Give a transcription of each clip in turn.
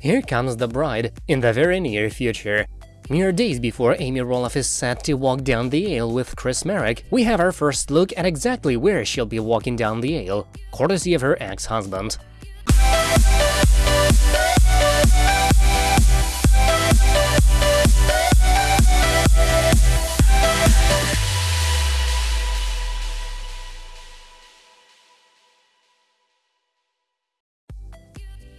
Here comes the bride, in the very near future. Mere days before Amy Roloff is set to walk down the aisle with Chris Marek, we have our first look at exactly where she'll be walking down the aisle, courtesy of her ex-husband.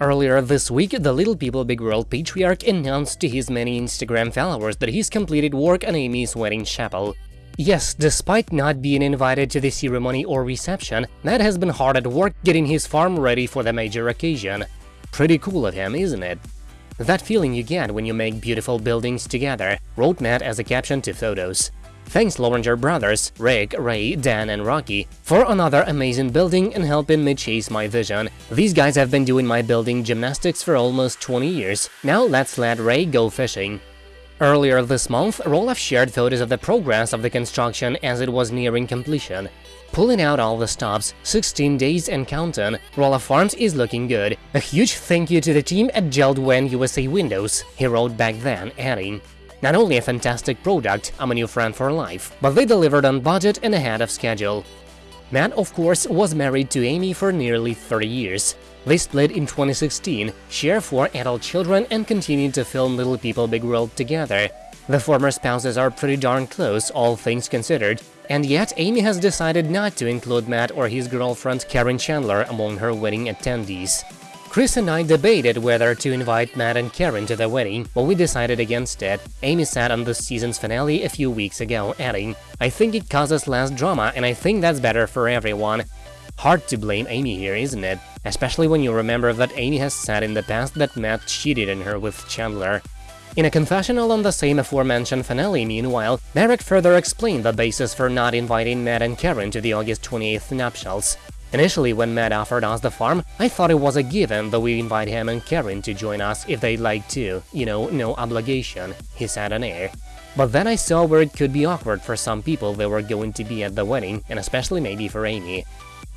Earlier this week, the Little People Big World patriarch announced to his many Instagram followers that he's completed work on Amy's wedding chapel. Yes, despite not being invited to the ceremony or reception, Matt has been hard at work getting his farm ready for the major occasion. Pretty cool of him, isn't it? That feeling you get when you make beautiful buildings together, wrote Matt as a caption to photos. Thanks Lorenger brothers, Rick, Ray, Dan and Rocky, for another amazing building and helping me chase my vision. These guys have been doing my building gymnastics for almost 20 years. Now let's let Ray go fishing. Earlier this month, Roloff shared photos of the progress of the construction as it was nearing completion. Pulling out all the stops, 16 days and counting, Roloff Farms is looking good. A huge thank you to the team at JELD-WEN USA Windows, he wrote back then, adding, not only a fantastic product, I'm a new friend for life, but they delivered on budget and ahead of schedule. Matt, of course, was married to Amy for nearly 30 years. They split in 2016, share four adult children and continued to film Little People Big World together. The former spouses are pretty darn close, all things considered, and yet Amy has decided not to include Matt or his girlfriend Karen Chandler among her wedding attendees. Chris and I debated whether to invite Matt and Karen to the wedding, but we decided against it. Amy said on the season's finale a few weeks ago, adding, I think it causes less drama and I think that's better for everyone. Hard to blame Amy here, isn't it? Especially when you remember that Amy has said in the past that Matt cheated on her with Chandler. In a confessional on the same aforementioned finale, meanwhile, Marek further explained the basis for not inviting Matt and Karen to the August 28th nuptials. Initially, when Matt offered us the farm, I thought it was a given that we invite him and Karen to join us if they'd like to, you know, no obligation, he said on air. But then I saw where it could be awkward for some people that were going to be at the wedding, and especially maybe for Amy.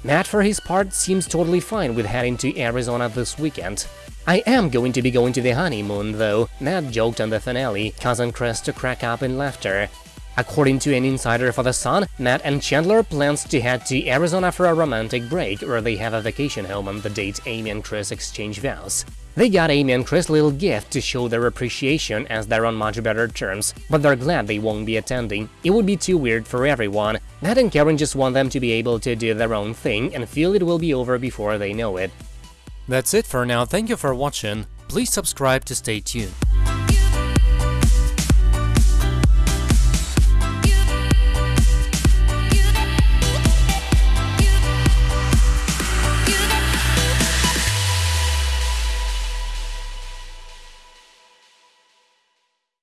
Matt, for his part, seems totally fine with heading to Arizona this weekend. I am going to be going to the honeymoon, though, Matt joked on the finale, causing Chris to crack up in laughter. According to an insider for The Sun, Matt and Chandler plans to head to Arizona for a romantic break, where they have a vacation home on the date Amy and Chris exchange vows. They got Amy and Chris a little gift to show their appreciation as they're on much better terms, but they're glad they won't be attending. It would be too weird for everyone. Matt and Karen just want them to be able to do their own thing and feel it will be over before they know it. That's it for now, thank you for watching, please subscribe to stay tuned.